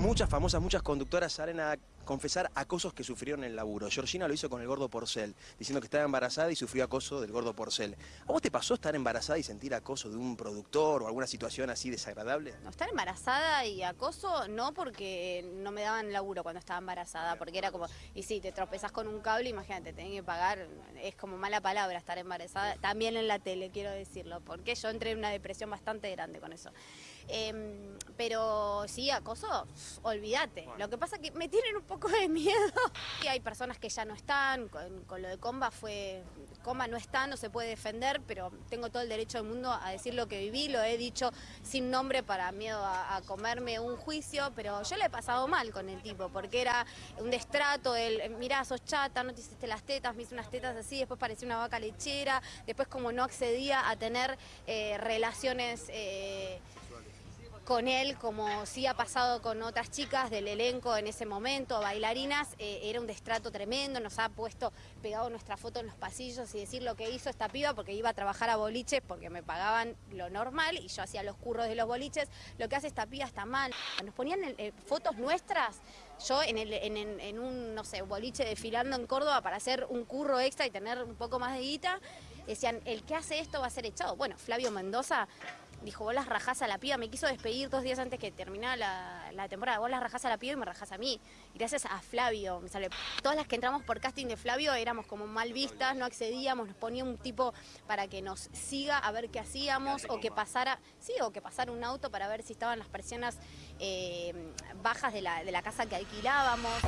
muchas famosas, muchas conductoras salen a confesar acosos que sufrieron en el laburo. Georgina lo hizo con el gordo Porcel, diciendo que estaba embarazada y sufrió acoso del gordo Porcel. ¿A vos te pasó estar embarazada y sentir acoso de un productor o alguna situación así desagradable? No, estar embarazada y acoso no porque no me daban laburo cuando estaba embarazada, porque era como, y si te tropezás con un cable, imagínate, tenés que pagar, es como mala palabra estar embarazada, también en la tele, quiero decirlo, porque yo entré en una depresión bastante grande con eso. Em, pero sí, acoso, olvídate. Lo que pasa es que me tienen un poco de miedo. Y hay personas que ya no están, con, lo de Comba fue, Comba no está, no se puede defender, pero tengo todo el derecho del mundo a decir lo que viví, lo he dicho sin nombre para miedo a, comerme un juicio, pero yo le he pasado mal con el tipo, porque era un destrato, el, mirá, sos chata, no te hiciste las tetas, me hice unas tetas así, después parecía una vaca lechera, después como no accedía a tener eh, relaciones... Eh, con él, como sí ha pasado con otras chicas del elenco en ese momento, bailarinas, eh, era un destrato tremendo, nos ha puesto pegado nuestra foto en los pasillos y decir lo que hizo esta piba porque iba a trabajar a boliches porque me pagaban lo normal y yo hacía los curros de los boliches, lo que hace esta piba está mal. Nos ponían eh, fotos nuestras, yo en, en, un, no sé, boliche desfilando en Córdoba para hacer un curro extra y tener un poco más de guita, decían, el que hace esto va a ser echado. Bueno, Flavio Mendoza dijo, vos las rajás a la piba, me quiso despedir dos días antes que terminara la, temporada, vos las rajás a la piba y me rajás a mí. gracias a Flavio, me sale. Todas las que entramos por casting de Flavio éramos como mal vistas, no accedíamos, nos ponía un tipo para que nos siga a ver qué hacíamos o que pasara, sí, o que pasara un auto para ver si estaban las persianas eh, bajas de la, de la casa que alquilábamos.